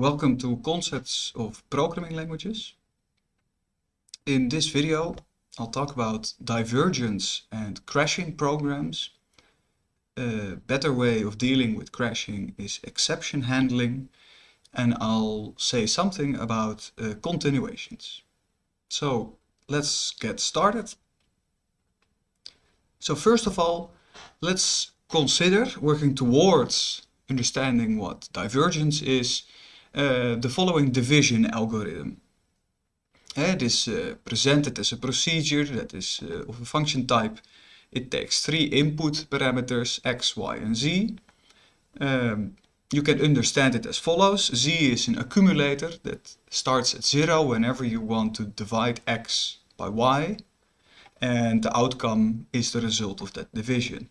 Welcome to Concepts of Programming Languages. In this video I'll talk about divergence and crashing programs. A better way of dealing with crashing is exception handling and I'll say something about uh, continuations. So let's get started. So first of all let's consider working towards understanding what divergence is uh, the following division algorithm. Uh, it is uh, presented as a procedure that is uh, of a function type. It takes three input parameters x, y and z. Um, you can understand it as follows. z is an accumulator that starts at 0 whenever you want to divide x by y. And the outcome is the result of that division.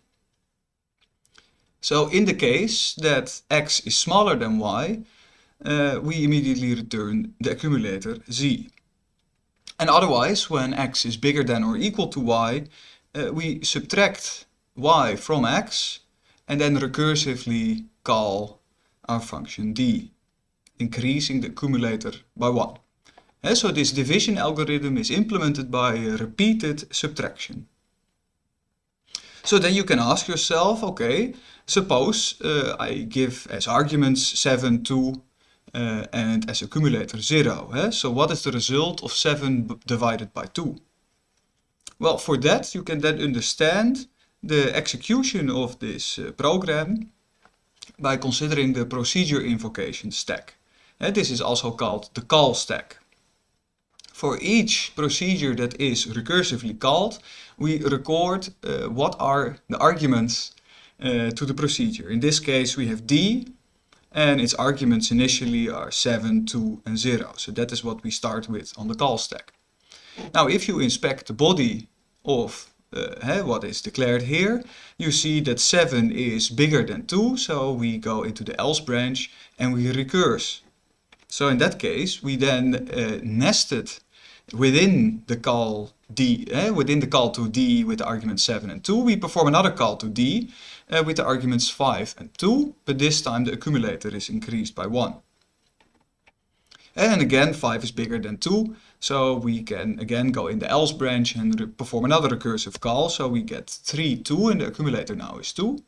So in the case that x is smaller than y, uh, we immediately return the accumulator z. And otherwise, when x is bigger than or equal to y, uh, we subtract y from x and then recursively call our function d, increasing the accumulator by 1. And so this division algorithm is implemented by repeated subtraction. So then you can ask yourself, okay, suppose uh, I give as arguments 7, 2, uh, and as accumulator 0. Eh? So what is the result of 7 divided by 2? Well, for that you can then understand the execution of this uh, program by considering the procedure invocation stack. This is also called the call stack. For each procedure that is recursively called, we record uh, what are the arguments uh, to the procedure. In this case we have d, and its arguments initially are 7, 2 and 0. So that is what we start with on the call stack. Now if you inspect the body of uh, what is declared here, you see that 7 is bigger than 2, so we go into the else branch and we recurse. So in that case, we then uh, nested within the call d, eh, within the call to d with the arguments 7 and 2, we perform another call to d uh, with the arguments 5 and 2, but this time the accumulator is increased by 1. And again, 5 is bigger than 2, so we can again go in the else branch and perform another recursive call. So we get 3, 2, and the accumulator now is 2.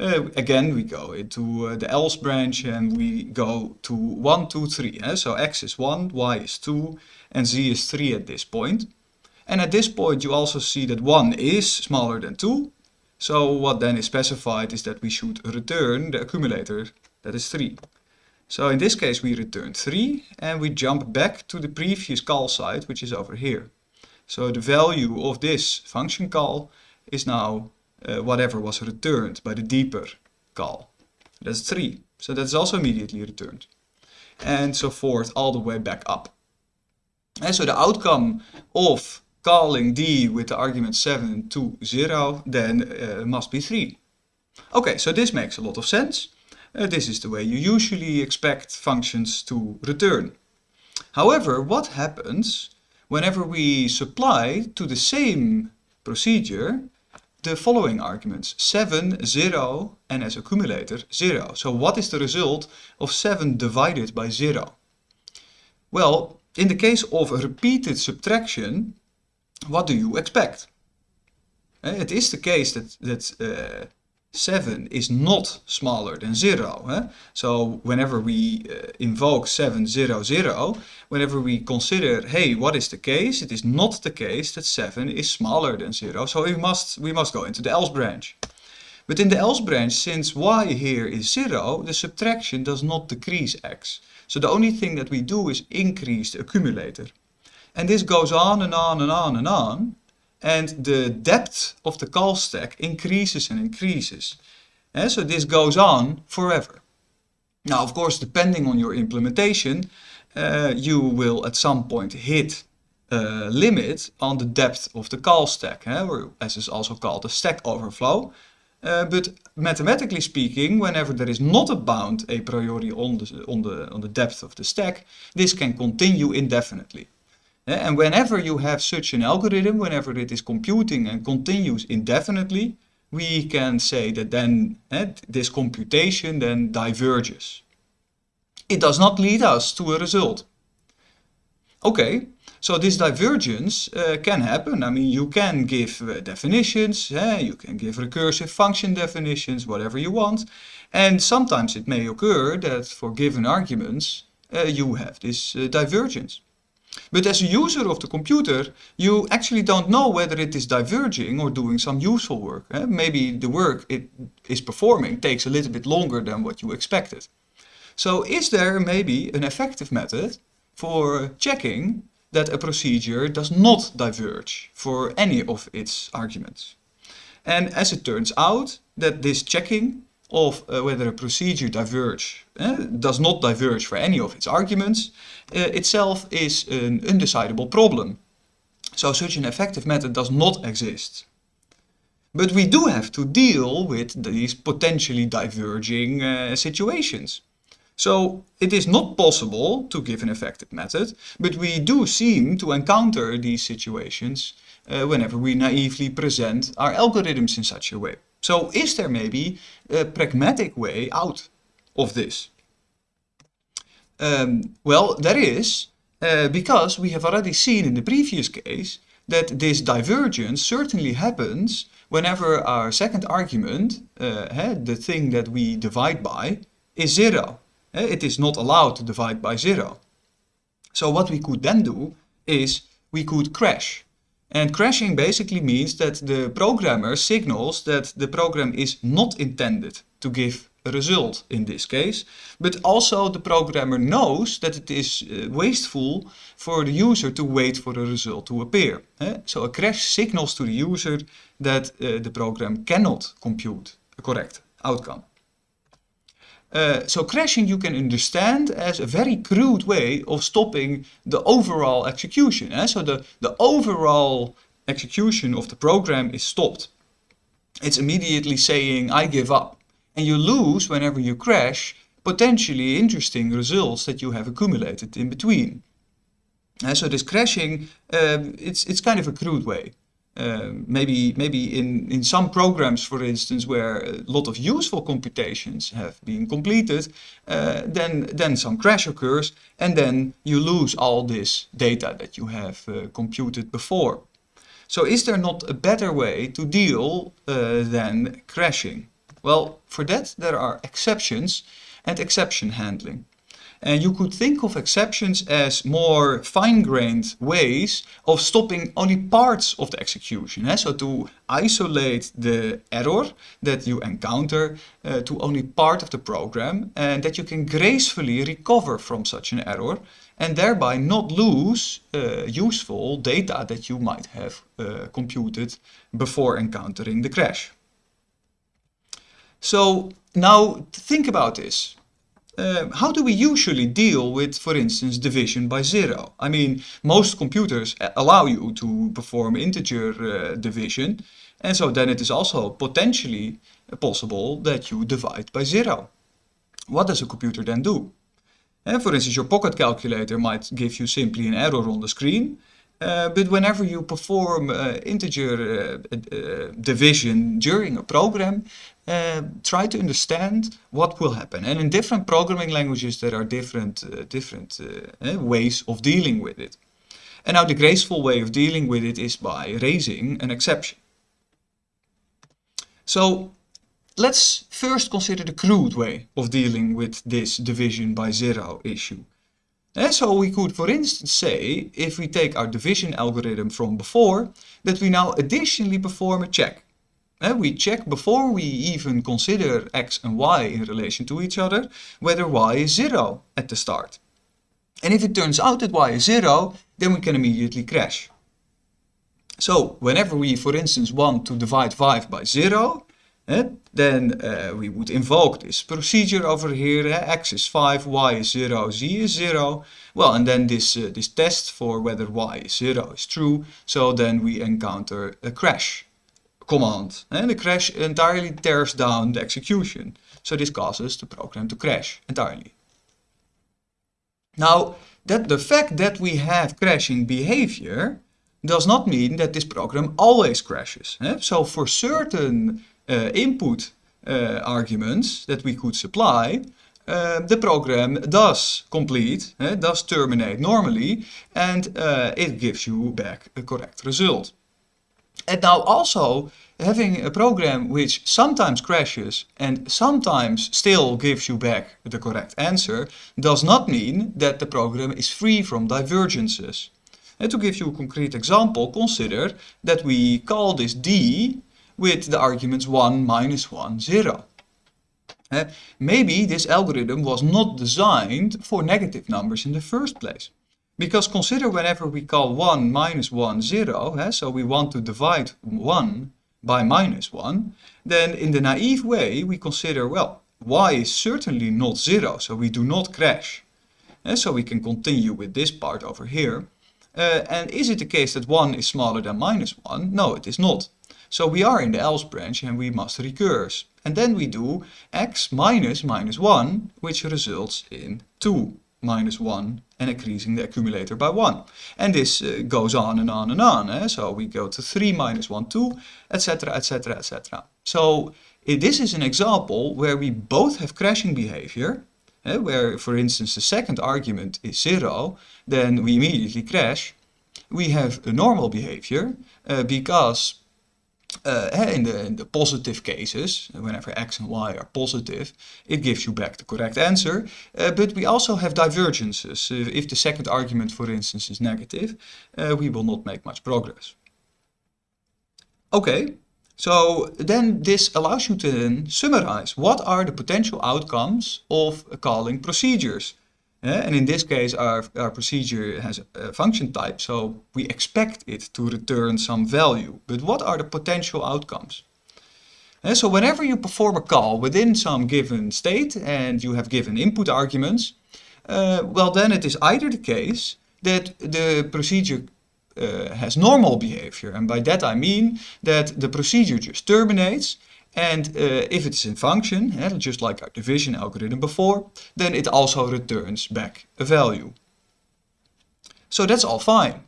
Uh, again, we go into uh, the else branch and we go to 1, 2, 3. Eh? So x is 1, y is 2, and z is 3 at this point. And at this point you also see that 1 is smaller than 2, so what then is specified is that we should return the accumulator that is 3. So in this case we return 3 and we jump back to the previous call site which is over here. So the value of this function call is now uh, whatever was returned by the deeper call. That's 3. So that's also immediately returned. And so forth all the way back up. And so the outcome of calling d with the argument 7 to 0, then uh, must be 3. Okay, so this makes a lot of sense. Uh, this is the way you usually expect functions to return. However, what happens whenever we supply to the same procedure the following arguments 7, 0 and as accumulator 0. So what is the result of 7 divided by 0? Well, in the case of a repeated subtraction, what do you expect? Uh, it is the case that, that uh, 7 is not smaller than 0. Eh? So whenever we uh, invoke 7, 0, 0, whenever we consider, hey, what is the case? It is not the case that 7 is smaller than 0. So we must, we must go into the else branch. But in the else branch, since y here is 0, the subtraction does not decrease x. So the only thing that we do is increase the accumulator. And this goes on and on and on and on. And the depth of the call stack increases and increases. And so this goes on forever. Now, of course, depending on your implementation, uh, you will at some point hit a limit on the depth of the call stack, eh? or as is also called a stack overflow. Uh, but mathematically speaking, whenever there is not a bound a priori on the, on, the, on the depth of the stack, this can continue indefinitely. And whenever you have such an algorithm, whenever it is computing and continues indefinitely, we can say that then uh, this computation then diverges. it does not lead us to a result. Okay, so this divergence uh, can happen. I mean, you can give uh, definitions, eh? you can give recursive function definitions, whatever you want. And sometimes it may occur that for given arguments, uh, you have this divergence. But as a user of the computer, you actually don't know whether it is diverging or doing some useful work. Eh? Maybe the work it is performing takes a little bit longer than what you expected. So is there maybe an effective method for checking that a procedure does not diverge for any of its arguments? And as it turns out that this checking of uh, whether a procedure diverge, uh, does not diverge for any of its arguments, uh, itself is an undecidable problem. So such an effective method does not exist. But we do have to deal with these potentially diverging situations. So it is not possible to give an effective method, but we do seem to encounter these situations whenever we naively present our algorithms in such a way. So is there maybe a pragmatic way out of this? Um, well, there is, uh, because we have already seen in the previous case that this divergence certainly happens whenever our second argument, uh, the thing that we divide by, is zero. It is not allowed to divide by zero. So what we could then do is we could crash. And crashing basically means that the programmer signals that the program is not intended to give a result in this case, but also the programmer knows that it is uh, wasteful for the user to wait for a result to appear. Eh? So a crash signals to the user that uh, the program cannot compute a correct outcome. Uh, so crashing you can understand as a very crude way of stopping the overall execution. Eh? So the, the overall execution of the program is stopped. It's immediately saying, I give up. And you lose, whenever you crash, potentially interesting results that you have accumulated in between. Uh, so this crashing, um, it's, it's kind of a crude way. Um, maybe maybe in, in some programs, for instance, where a lot of useful computations have been completed, uh, then, then some crash occurs and then you lose all this data that you have uh, computed before. So is there not a better way to deal uh, than crashing? Well, for that there are exceptions and exception handling. And you could think of exceptions as more fine-grained ways of stopping only parts of the execution. Eh? So to isolate the error that you encounter uh, to only part of the program and that you can gracefully recover from such an error and thereby not lose uh, useful data that you might have uh, computed before encountering the crash. So now think about this. Uh, how do we usually deal with, for instance, division by zero? I mean, most computers allow you to perform integer uh, division, and so then it is also potentially possible that you divide by zero. What does a computer then do? Uh, for instance, your pocket calculator might give you simply an error on the screen, uh, but whenever you perform uh, integer uh, division during a program, Uh, try to understand what will happen. And in different programming languages there are different, uh, different uh, eh, ways of dealing with it. And now the graceful way of dealing with it is by raising an exception. So let's first consider the crude way of dealing with this division by zero issue. And so we could, for instance, say, if we take our division algorithm from before, that we now additionally perform a check. And we check before we even consider x and y in relation to each other, whether y is 0 at the start. And if it turns out that y is 0, then we can immediately crash. So whenever we, for instance, want to divide 5 by 0, Eh? Then uh, we would invoke this procedure over here, eh? x is 5, y is 0, z is 0. Well, and then this, uh, this test for whether y is 0 is true, so then we encounter a crash command. And the crash entirely tears down the execution. So this causes the program to crash entirely. Now, that the fact that we have crashing behavior does not mean that this program always crashes. So for certain uh, input uh, arguments that we could supply, uh, the program does complete, does terminate normally, and it gives you back a correct result. And now also having a program which sometimes crashes and sometimes still gives you back the correct answer does not mean that the program is free from divergences. And to give you a concrete example, consider that we call this d with the arguments 1, minus 1, 0. Uh, maybe this algorithm was not designed for negative numbers in the first place. Because consider whenever we call 1 minus 1 0, uh, so we want to divide 1 by minus 1, then in the naive way we consider, well, y is certainly not 0, so we do not crash. Uh, so we can continue with this part over here. Uh, and is it the case that 1 is smaller than minus 1? No, it is not. So we are in the else branch and we must recurse. And then we do x minus minus 1, which results in 2 minus 1 and increasing the accumulator by 1. And this uh, goes on and on and on. Eh? So we go to 3 minus 1, 2, etc, etc, etc. So this is an example where we both have crashing behavior, eh? where for instance the second argument is 0, then we immediately crash. We have a normal behavior uh, because uh, in, the, in the positive cases, whenever x and y are positive, it gives you back the correct answer. Uh, but we also have divergences. Uh, if the second argument, for instance, is negative, uh, we will not make much progress. Okay, so then this allows you to then summarize what are the potential outcomes of calling procedures. Uh, and in this case, our, our procedure has a function type, so we expect it to return some value. But what are the potential outcomes? Uh, so whenever you perform a call within some given state and you have given input arguments, uh, well then it is either the case that the procedure uh, has normal behavior. And by that I mean that the procedure just terminates and uh, if it's in function, just like our division algorithm before, then it also returns back a value. So that's all fine.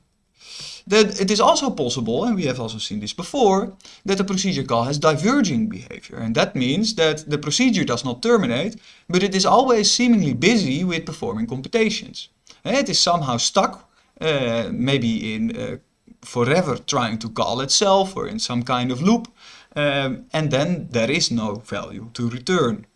Then it is also possible, and we have also seen this before, that the procedure call has diverging behavior. And that means that the procedure does not terminate, but it is always seemingly busy with performing computations. And it is somehow stuck, uh, maybe in uh, forever trying to call itself or in some kind of loop, um, and then there is no value to return.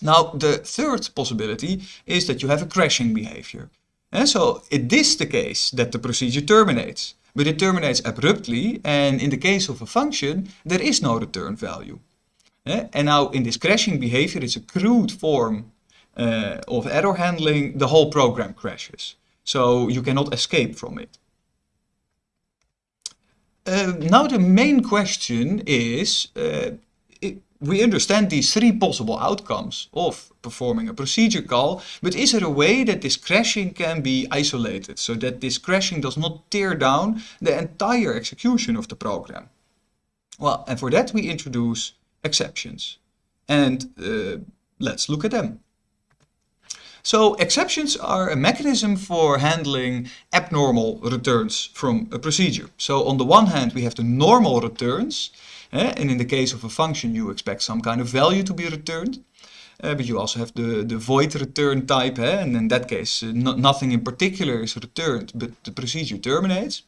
Now the third possibility is that you have a crashing behavior. And so it is the case that the procedure terminates, but it terminates abruptly and in the case of a function there is no return value. And now in this crashing behavior it's a crude form uh, of error handling, the whole program crashes. So you cannot escape from it. Uh, now the main question is, uh, it, we understand these three possible outcomes of performing a procedure call, but is there a way that this crashing can be isolated so that this crashing does not tear down the entire execution of the program? Well, and for that we introduce exceptions. And uh, let's look at them. So exceptions are a mechanism for handling abnormal returns from a procedure. So on the one hand we have the normal returns eh, and in the case of a function you expect some kind of value to be returned. Uh, but you also have the, the void return type eh, and in that case uh, no, nothing in particular is returned but the procedure terminates.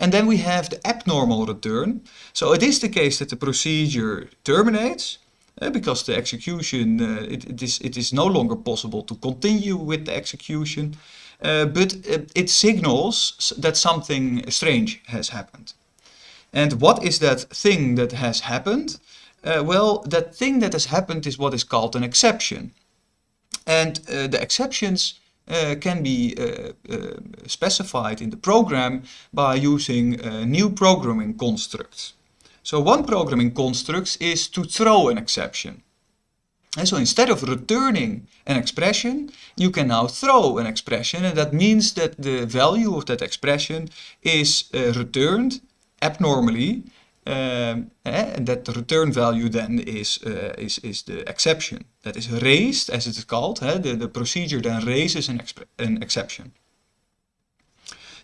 And then we have the abnormal return. So it is the case that the procedure terminates because the execution, uh, it, it, is, it is no longer possible to continue with the execution, uh, but it, it signals that something strange has happened. And what is that thing that has happened? Uh, well, that thing that has happened is what is called an exception. And uh, the exceptions uh, can be specified in the program by using new programming constructs. So one programming construct is to throw an exception. And so instead of returning an expression, you can now throw an expression and that means that the value of that expression is uh, returned abnormally um, eh, and that the return value then is, uh, is, is the exception. That is raised, as it is called. Eh? The, the procedure then raises an, an exception.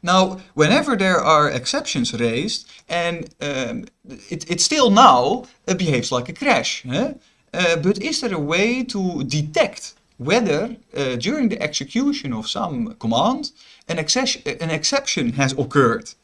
Now, whenever there are exceptions raised, and um, it, it still now behaves like a crash. Eh? Uh, but is there a way to detect whether uh, during the execution of some command an, an exception has occurred?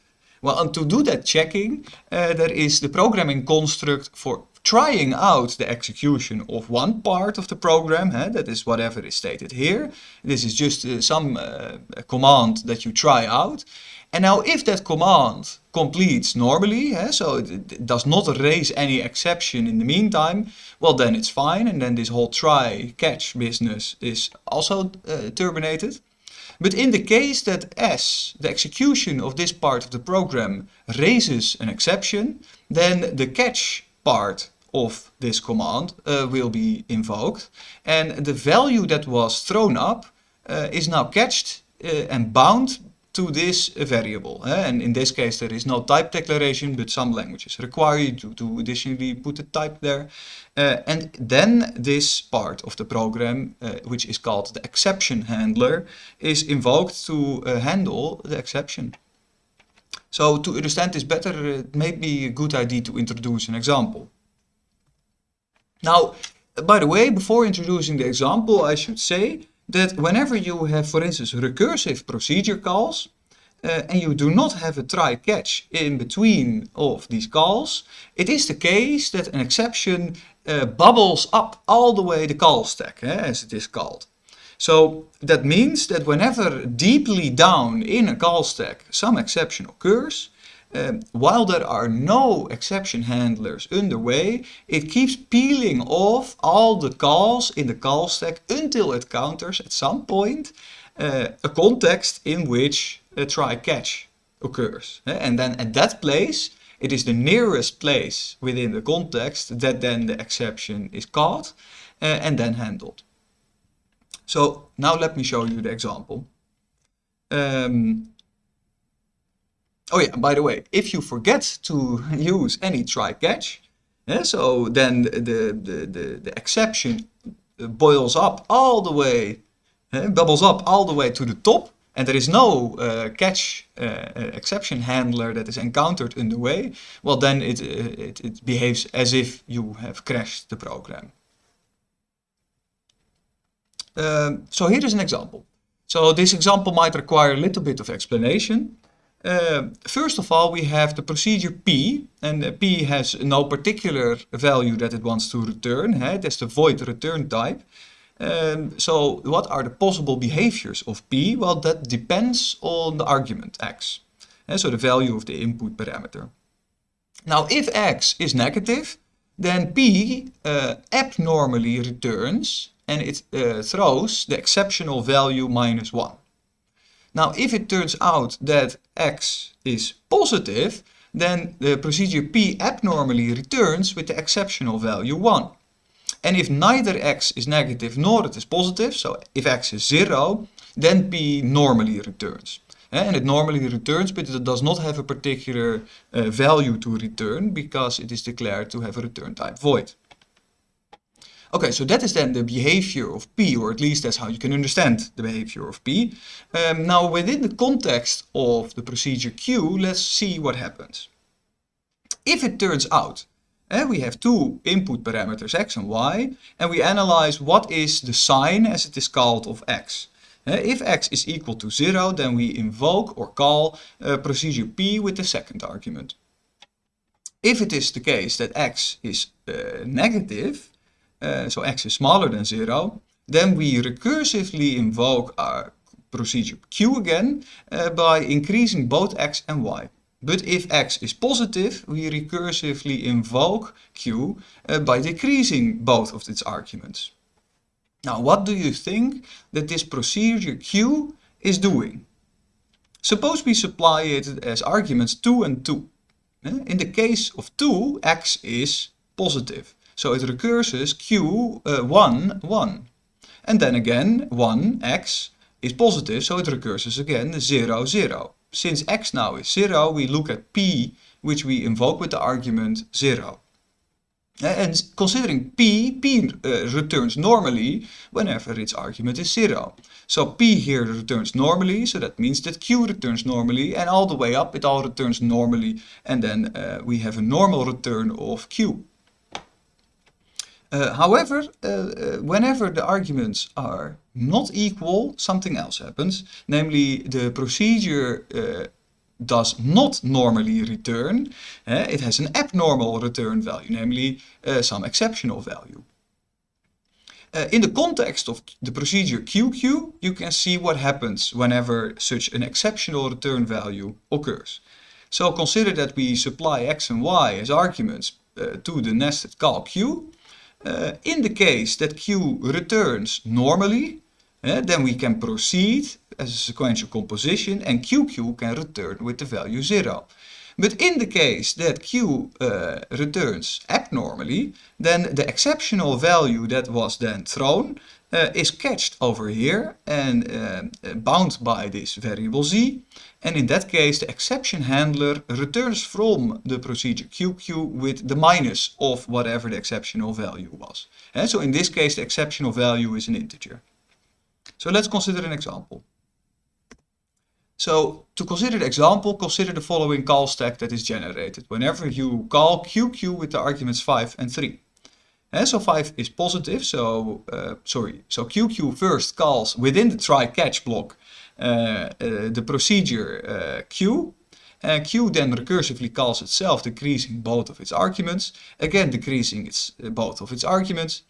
Well, and to do that checking, uh, there is the programming construct for trying out the execution of one part of the program, huh? that is whatever is stated here. This is just uh, some uh, command that you try out. And now if that command completes normally, huh? so it, it, does not raise any exception in the meantime, well then it's fine and then this whole try catch business is also uh, terminated. But in the case that S, the execution of this part of the program, raises an exception, then the catch part of this command uh, will be invoked. And the value that was thrown up uh, is now catched uh, and bound to this variable. And in this case there is no type declaration, but some languages require you to, to additionally put a type there. Uh, and then this part of the program, uh, which is called the exception handler, is invoked to uh, handle the exception. So to understand this better, it may be a good idea to introduce an example. Now, by the way, before introducing the example, I should say that whenever you have, for instance, recursive procedure calls, uh, and you do not have a try-catch in between of these calls, it is the case that an exception uh, bubbles up all the way the call stack, eh, as it is called. So that means that whenever deeply down in a call stack some exception occurs, um, while there are no exception handlers underway, it keeps peeling off all the calls in the call stack until it counters at some point uh, a context in which a try-catch occurs. And then at that place, it is the nearest place within the context that then the exception is caught uh, and then handled. So now let me show you the example. Um, oh yeah, by the way, if you forget to use any try-catch, yeah, so then the, the, the, the exception boils up all the way, uh, bubbles up all the way to the top, and there is no uh, catch uh, exception handler that is encountered in the way, well then it, it, it behaves as if you have crashed the program. Um, so here is an example. So this example might require a little bit of explanation. Uh, first of all, we have the procedure P, and uh, P has no particular value that it wants to return. Hey? That's the void return type. Um, so what are the possible behaviors of P? Well, that depends on the argument x. So the value of the input parameter. Now, if x is negative, then P uh, abnormally returns and it uh, throws the exceptional value minus 1. Now, if it turns out that x is positive, then the procedure P abnormally returns with the exceptional value 1. And if neither x is negative nor it is positive, so if x is 0, then p normally returns. And it normally returns, but it does not have a particular uh, value to return because it is declared to have a return type void. Okay, so that is then the behavior of P, or at least that's how you can understand the behavior of P. Um, now, within the context of the procedure Q, let's see what happens. If it turns out and we have two input parameters x and y, and we analyze what is the sign, as it is called, of x. if x is equal to 0, then we invoke or call uh, procedure p with the second argument. If it is the case that x is uh, negative, so x is smaller than 0, then we recursively invoke our procedure q again uh, by increasing both x and y. But if x is positive, we recursively invoke q uh, by decreasing both of its arguments. Now, what do you think that this procedure q is doing? Suppose we supply it as arguments 2 and 2. Eh, in the case of 2, x is positive. So it recurses q uh, 1, 1. And then again, 1, x, is positive, so it recurses again 0, 0 since x now is 0, we look at p, which we invoke with the argument 0. And considering p, p uh, returns normally whenever its argument is 0. So p here returns normally, so that means that q returns normally, and all the way up it all returns normally, and then uh, we have a normal return of q. Uh, however, uh, uh, whenever the arguments are not equal, something else happens. Namely, the procedure uh, does not normally return. Uh, it has an abnormal return value, namely uh, some exceptional value. in the context of the procedure QQ, you can see what happens whenever such an exceptional return value occurs. So consider that we supply x and y as arguments to the nested call Q. Uh, in the case that Q returns normally, uh, then we can proceed as a sequential composition and QQ can return with the value 0. But in the case that Q uh, returns abnormally, then the exceptional value that was then thrown uh, is catched over here and uh, bound by this variable z. And in that case, the exception handler returns from the procedure QQ with the minus of whatever the exceptional value was. And so in this case, the exceptional value is an integer. So let's consider an example. So to consider the example, consider the following call stack that is generated whenever you call QQ with the arguments 5 and 3. And so 5 is positive, so uh, sorry, so QQ first calls within the try-catch block uh, the procedure Q. And Q then recursively calls itself decreasing both of its arguments, again decreasing its, both of its arguments,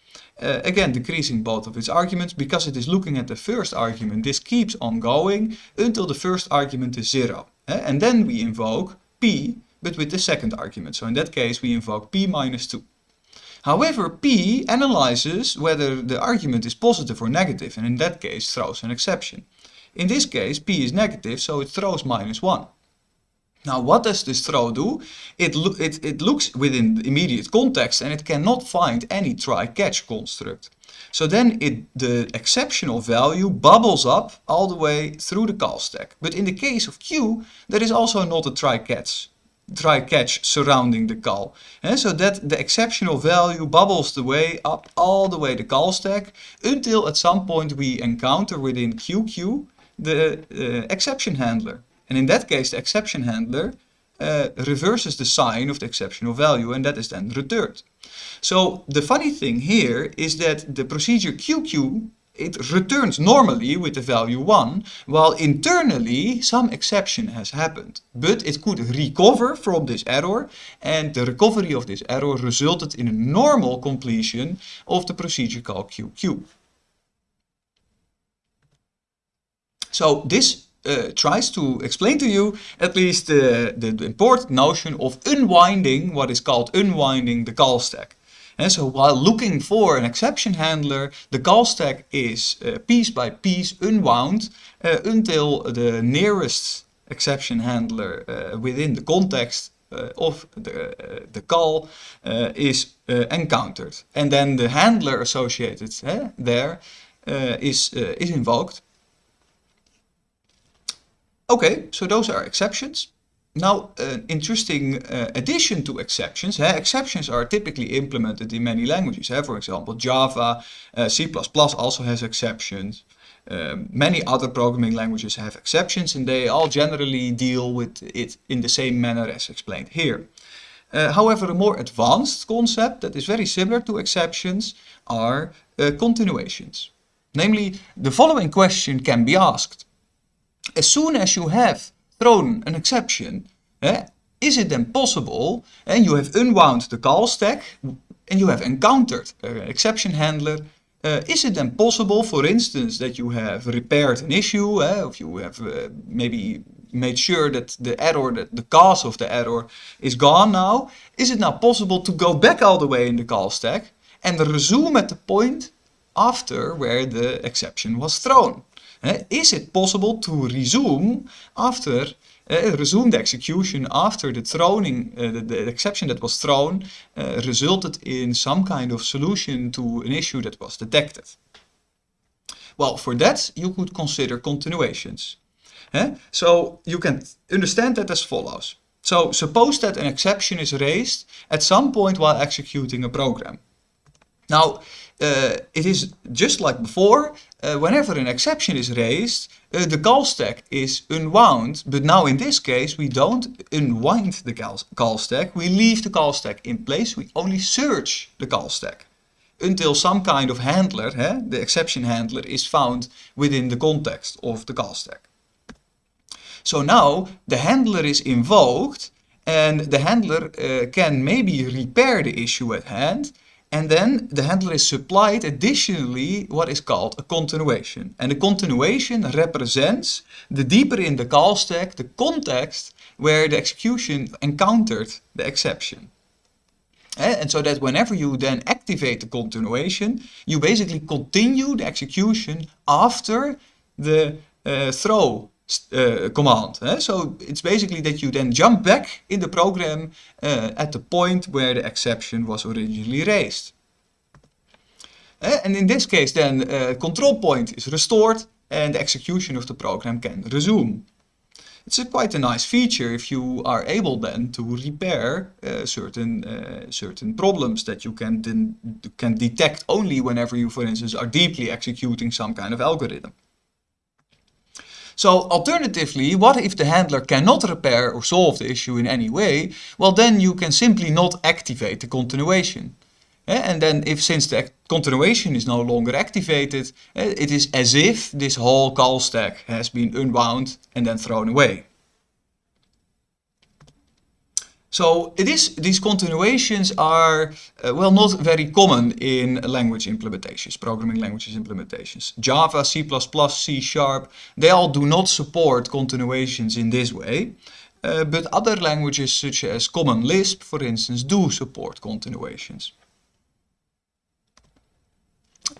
uh, again decreasing both of its arguments because it is looking at the first argument. This keeps on going until the first argument is 0. Uh, and then we invoke p, but with the second argument. So in that case we invoke p minus 2. However, p analyzes whether the argument is positive or negative and in that case throws an exception. In this case p is negative so it throws minus 1. Now what does this throw do? It, lo it, it looks within the immediate context and it cannot find any try-catch construct. So then it, the exceptional value bubbles up all the way through the call stack. But in the case of Q, there is also not a try-catch try-catch surrounding the call. And so that the exceptional value bubbles the way up all the way the call stack until at some point we encounter within QQ the uh, exception handler. And in that case, the exception handler uh, reverses the sign of the exceptional value and that is then returned. So the funny thing here is that the procedure QQ it returns normally with the value 1, while internally some exception has happened. But it could recover from this error, and the recovery of this error resulted in a normal completion of the procedure called QQ. So this uh, tries to explain to you at least uh, the, the important notion of unwinding what is called unwinding the call stack. And so while looking for an exception handler, the call stack is uh, piece by piece unwound uh, until the nearest exception handler uh, within the context uh, of the, the call is encountered. And then the handler associated there is is invoked. Okay, so those are exceptions. Now, an interesting uh, addition to exceptions. Uh, exceptions are typically implemented in many languages. Uh, for example, Java, uh, C++ also has exceptions. Um, many other programming languages have exceptions and they all generally deal with it in the same manner as explained here. Uh, however, a more advanced concept that is very similar to exceptions are continuations. Namely, the following question can be asked as soon as you have thrown an exception, eh, is it then possible, and you have unwound the call stack, and you have encountered an exception handler, uh, is it then possible, for instance, that you have repaired an issue, eh, if you have uh, maybe made sure that the error, that the cause of the error is gone now, is it now possible to go back all the way in the call stack and resume at the point after where the exception was thrown? Is it possible to resume after uh, resume the execution after the throwing, uh, the, the, exception that was thrown uh, resulted in some kind of solution to an issue that was detected. Well, for that you could consider continuations. So you can understand that as follows. So suppose that an exception is raised at some point while executing a program. Now, uh, it is just like before, uh, whenever an exception is raised, uh, the call stack is unwound. But now in this case, we don't unwind the call, call stack. We leave the call stack in place. We only search the call stack. until some kind of handler, eh, the exception handler, is found within the context of the call stack. So now the handler is invoked and the handler uh, can maybe repair the issue at hand and then the handler is supplied additionally what is called a continuation. And the continuation represents the deeper in the call stack, the context where the execution encountered the exception. Eh, and so that whenever you then activate the continuation, you basically continue the execution after the uh, throw uh, command. Eh? So it's basically that you then jump back in the program uh, at the point where the exception was originally raised. Eh? And in this case then uh, control point is restored and the execution of the program can resume. It's a quite a nice feature if you are able then to repair certain certain problems that you can can detect only whenever you, for instance, are deeply executing some kind of algorithm. So alternatively, what if the handler cannot repair or solve the issue in any way? Well, then you can simply not activate the continuation. And then if since the continuation is no longer activated, eh, it is as if this whole call stack has been unwound and then thrown away. So these continuations are, uh, well, not very common in language implementations, programming languages implementations. Java, C++, C Sharp, they all do not support continuations in this way. Uh, but other languages such as Common Lisp, for instance, do support continuations.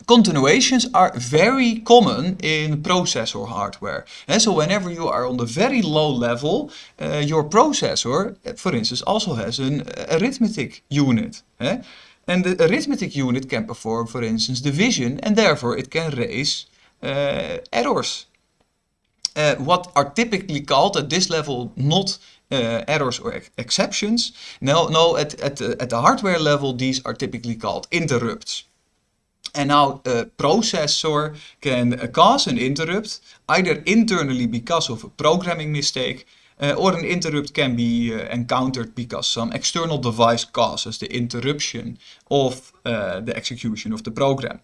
Continuations are very common in processor hardware. And so whenever you are on the very low level, uh, your processor, for instance, also has an arithmetic unit. Eh? And the arithmetic unit can perform, for instance, division, and therefore it can raise uh, errors. Uh, what are typically called at this level not uh, errors or ex exceptions. No, no at, at, the, at the hardware level, these are typically called interrupts. And now a processor can cause an interrupt, either internally because of a programming mistake, uh, or an interrupt can be uh, encountered because some external device causes the interruption of uh, the execution of the program.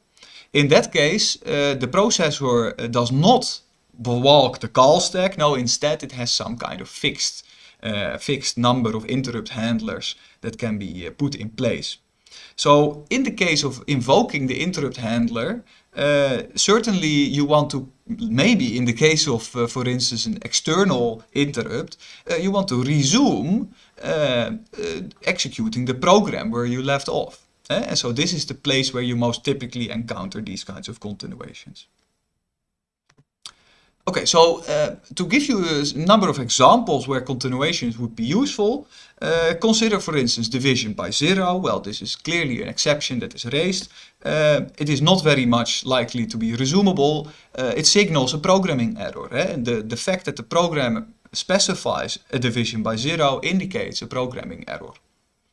In that case, the processor does not walk the call stack. No, instead it has some kind of fixed, fixed number of interrupt handlers that can be put in place. So in the case of invoking the interrupt handler, uh, certainly you want to, maybe in the case of, uh, for instance, an external interrupt, uh, you want to resume uh, uh, executing the program where you left off. Eh? And so this is the place where you most typically encounter these kinds of continuations. Okay, so uh, to give you a number of examples where continuations would be useful, uh, consider for instance division by zero. Well, this is clearly an exception that is raised. Uh, it is not very much likely to be resumable. Uh, it signals a programming error. Eh? The, the fact that the program specifies a division by zero indicates a programming error.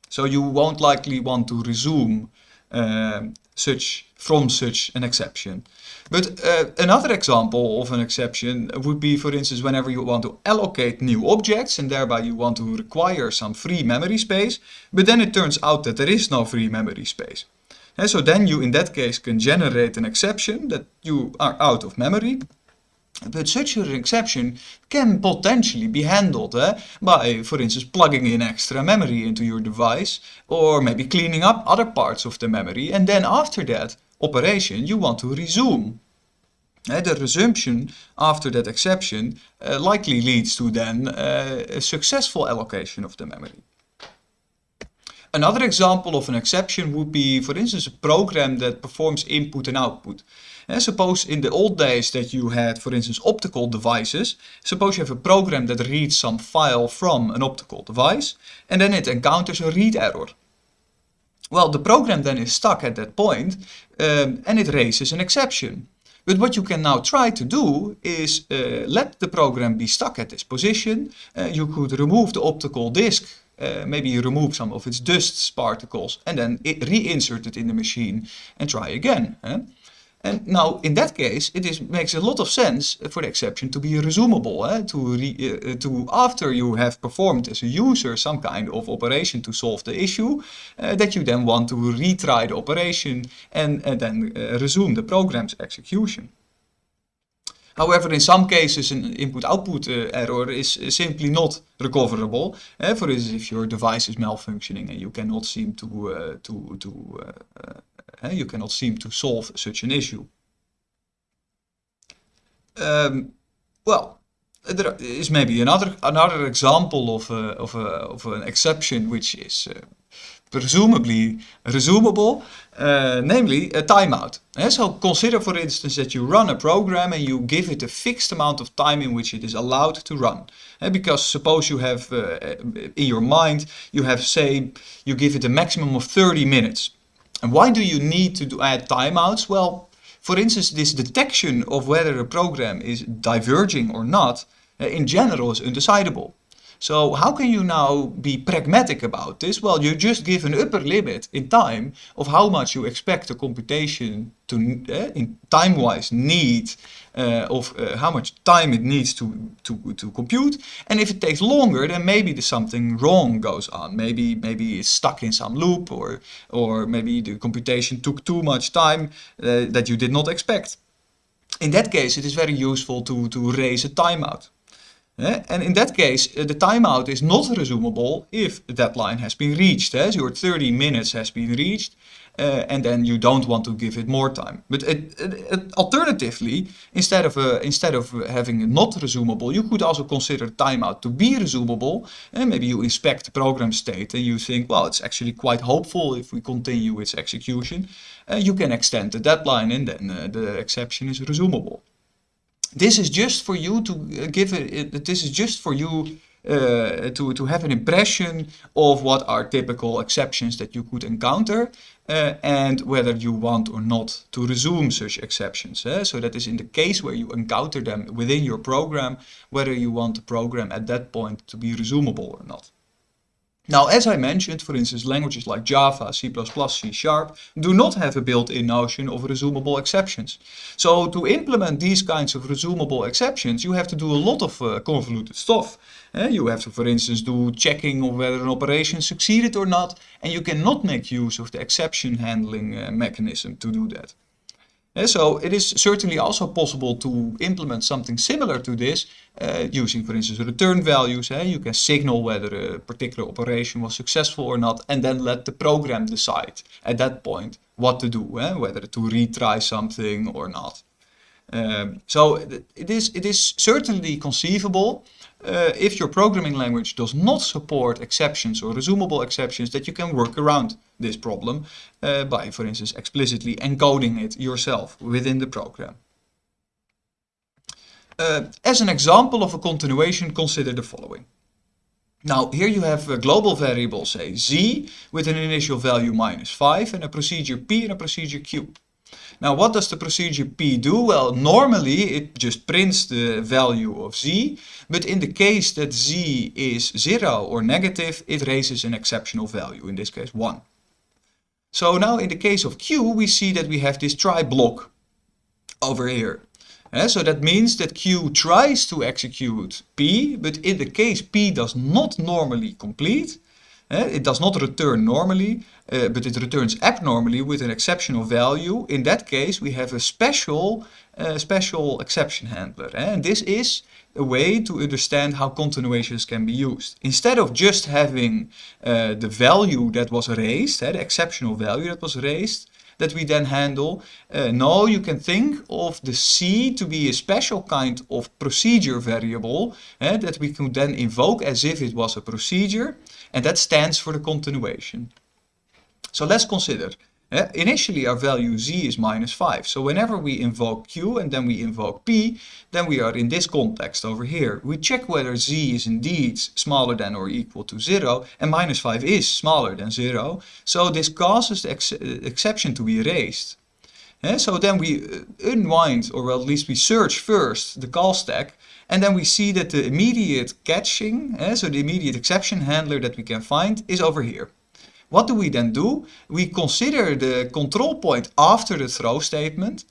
So you won't likely want to resume uh, such from such an exception. But uh, another example of an exception would be, for instance, whenever you want to allocate new objects and thereby you want to require some free memory space, but then it turns out that there is no free memory space. And so then you in that case can generate an exception that you are out of memory. But such an exception can potentially be handled eh, by, for instance, plugging in extra memory into your device or maybe cleaning up other parts of the memory and then after that operation you want to resume. Uh, the resumption after that exception uh, likely leads to then uh, a successful allocation of the memory. Another example of an exception would be, for instance, a program that performs input and output. And suppose in the old days that you had, for instance, optical devices. Suppose you have a program that reads some file from an optical device and then it encounters a read error. Well, the program then is stuck at that point, um, and it raises an exception. But what you can now try to do is uh, let the program be stuck at this position. Uh, you could remove the optical disk, uh, maybe remove some of its dust particles and then reinsert it in the machine and try again. And now, in that case, it is, makes a lot of sense for the exception to be resumable, eh? to, re, uh, to after you have performed as a user some kind of operation to solve the issue, uh, that you then want to retry the operation and, and then resume the program's execution. However, in some cases, an input-output uh, error is simply not recoverable. Uh, for instance, if your device is malfunctioning and you cannot seem to uh, to to you cannot seem to solve such an issue. Um, well, there is maybe another another example of a, of a, of an exception which is presumably resumable, uh, namely a timeout. So consider for instance that you run a program and you give it a fixed amount of time in which it is allowed to run. Because suppose you have uh, in your mind, you have say, you give it a maximum of 30 minutes. And why do you need to add timeouts? Well, for instance, this detection of whether a program is diverging or not, uh, in general is undecidable. So how can you now be pragmatic about this? Well, you just give an upper limit in time of how much you expect the computation to, uh, in time-wise, need uh, of uh, how much time it needs to, to, to compute. And if it takes longer, then maybe there's something wrong goes on. Maybe maybe it's stuck in some loop or, or maybe the computation took too much time that you did not expect. In that case, it is very useful to, to raise a timeout. Eh? And in that case, uh, the timeout is not resumable if the deadline has been reached. Eh? So your 30 minutes has been reached uh, and then you don't want to give it more time. But it, it, it, alternatively, instead of, uh, instead of having it not resumable, you could also consider timeout to be resumable. And maybe you inspect the program state and you think, well, it's actually quite hopeful if we continue its execution. Uh, you can extend the deadline and then the exception is resumable this is just for you to uh, give it, this is just for you uh, to, to have an impression of what are typical exceptions that you could encounter uh, and whether you want or not to resume such exceptions. Eh? So that is in the case where you encounter them within your program, whether you want the program at that point to be resumable or not. Now, as I mentioned, for instance, languages like Java, C++, C Sharp do not have a built-in notion of resumable exceptions. So to implement these kinds of resumable exceptions, you have to do a lot of uh, convoluted stuff. Uh, you have to, for instance, do checking of whether an operation succeeded or not, and you cannot make use of the exception handling uh, mechanism to do that. Uh, so it is certainly also possible to implement something similar to this uh, using, for instance, return values. Uh, you can signal whether a particular operation was successful or not and then let the program decide at that point what to do, whether to retry something or not. Um, so it is, it is certainly conceivable uh, if your programming language does not support exceptions or resumable exceptions that you can work around this problem uh, by, for instance, explicitly encoding it yourself within the program. Uh, as an example of a continuation, consider the following. Now, here you have a global variable, say z, with an initial value minus 5 and a procedure p and a procedure q. Now, what does the procedure p do? Well, normally it just prints the value of z, but in the case that z is 0 or negative, it raises an exceptional value, in this case 1. So now in the case of Q, we see that we have this try block over here. Uh, so that means that Q tries to execute P, but in the case P does not normally complete, it does not return normally, uh, but it returns abnormally with an exceptional value. In that case, we have a special, uh, special exception handler. And this is a way to understand how continuations can be used. Instead of just having uh, the value that was raised, the exceptional value that was raised, that we then handle. Uh, you can think of the C to be a special kind of procedure variable uh, that we can then invoke as if it was a procedure, and that stands for the continuation. So let's consider uh, initially our value z is minus 5. So whenever we invoke q and then we invoke p, then we are in this context over here. We check whether z is indeed smaller than or equal to 0 and minus 5 is smaller than 0. So this causes the ex exception to be raised. Uh, so then we unwind or at least we search first the call stack and then we see that the immediate catching, uh, so the immediate exception handler that we can find is over here. What do we then do? We consider the control point after the throw statement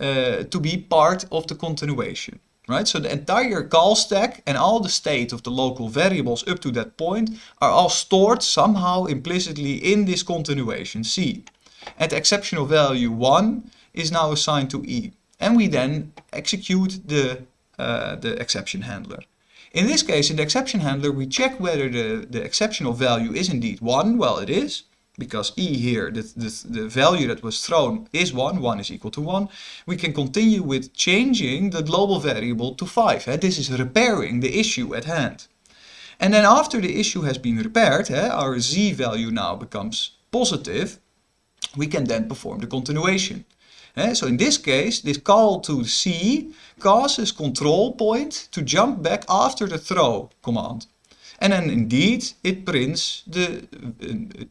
uh, to be part of the continuation. Right, so the entire call stack and all the state of the local variables up to that point are all stored somehow implicitly in this continuation C. And the exceptional value 1 is now assigned to E. And we then execute the, uh, the exception handler. In this case, in the exception handler, we check whether the, the exceptional value is indeed 1. Well, it is because e here, the, the, the value that was thrown is 1, 1 is equal to 1, we can continue with changing the global variable to 5. Eh? This is repairing the issue at hand. And then after the issue has been repaired, our z value now becomes positive, we can then perform the continuation. So in this case, this call to C causes control point to jump back after the throw command. And then indeed, it prints the uh,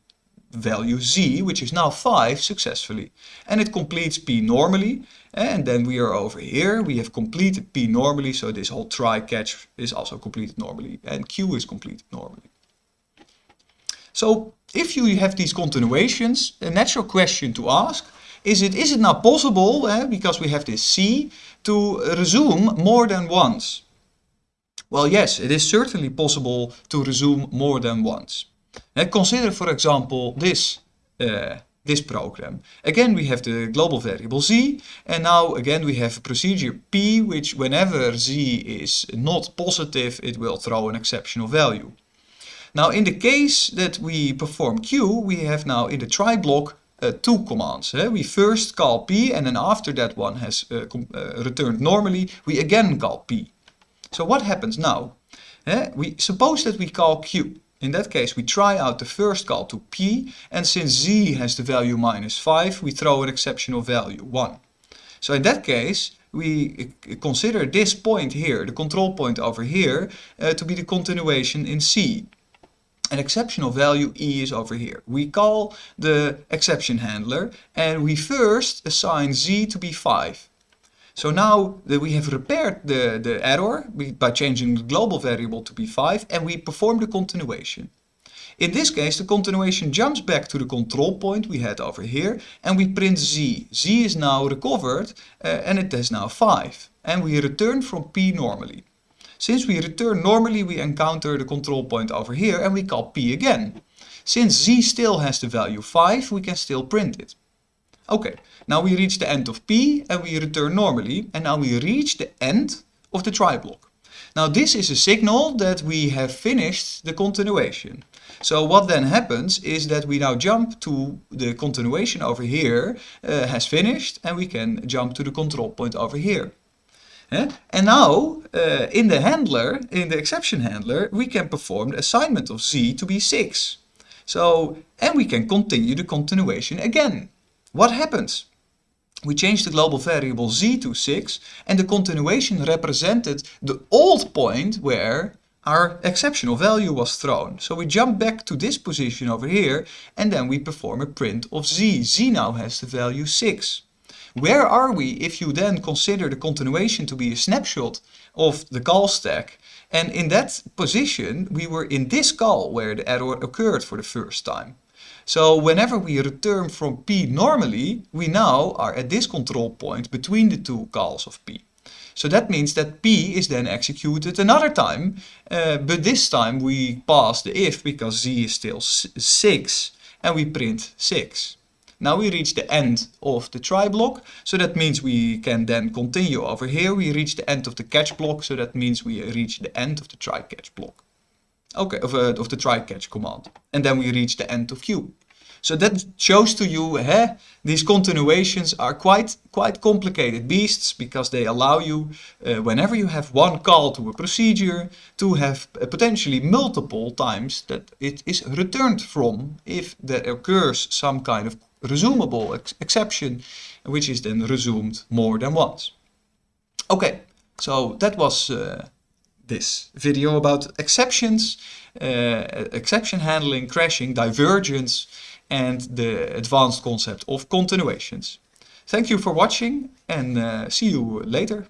value z, which is now 5 successfully. And it completes p normally. And then we are over here. We have completed p normally. So this whole try catch is also completed normally. And q is completed normally. So if you have these continuations, a natural question to ask is it, is it now possible, eh, because we have this c, to resume more than once? Well, yes, it is certainly possible to resume more than once. And consider, for example, this, uh, this program. Again, we have the global variable z, and now again we have a procedure p, which whenever z is not positive, it will throw an exceptional value. Now, in the case that we perform q, we have now in the try block uh, two commands. Eh? We first call p, and then after that one has uh, uh, returned normally, we again call p. So what happens now? Eh? We suppose that we call q. In that case, we try out the first call to p, and since z has the value minus 5, we throw an exceptional value, 1. So in that case, we consider this point here, the control point over here, to be the continuation in C. An exceptional value E is over here. We call the exception handler and we first assign Z to be 5. So now that we have repaired the, the error by changing the global variable to be 5 and we perform the continuation. In this case, the continuation jumps back to the control point we had over here and we print z. z is now recovered uh, and it is now 5. And we return from p normally. Since we return normally, we encounter the control point over here and we call p again. Since z still has the value 5, we can still print it. Okay, now we reach the end of P and we return normally. And now we reach the end of the try block. Now this is a signal that we have finished the continuation. So what then happens is that we now jump to the continuation over here uh, has finished and we can jump to the control point over here. Eh? And now uh, in the handler, in the exception handler, we can perform the assignment of z to be 6. So, and we can continue the continuation again. What happens? We change the global variable z to 6 and the continuation represented the old point where our exceptional value was thrown. So we jump back to this position over here and then we perform a print of z. z now has the value 6. Where are we if you then consider the continuation to be a snapshot of the call stack? And in that position we were in this call where the error occurred for the first time. So whenever we return from P normally, we now are at this control point between the two calls of P. So that means that P is then executed another time, uh, but this time we pass the if because Z is still 6 and we print 6. Now we reach the end of the try block, so that means we can then continue over here. We reach the end of the catch block, so that means we reach the end of the try catch block. Okay, of, uh, of the try catch command. And then we reach the end of Q. So that shows to you, eh, these continuations are quite, quite complicated beasts because they allow you, uh, whenever you have one call to a procedure, to have uh, potentially multiple times that it is returned from if there occurs some kind of resumable ex exception, which is then resumed more than once. Okay, so that was uh, this video about exceptions, uh, exception handling, crashing, divergence, and the advanced concept of continuations. Thank you for watching and uh, see you later.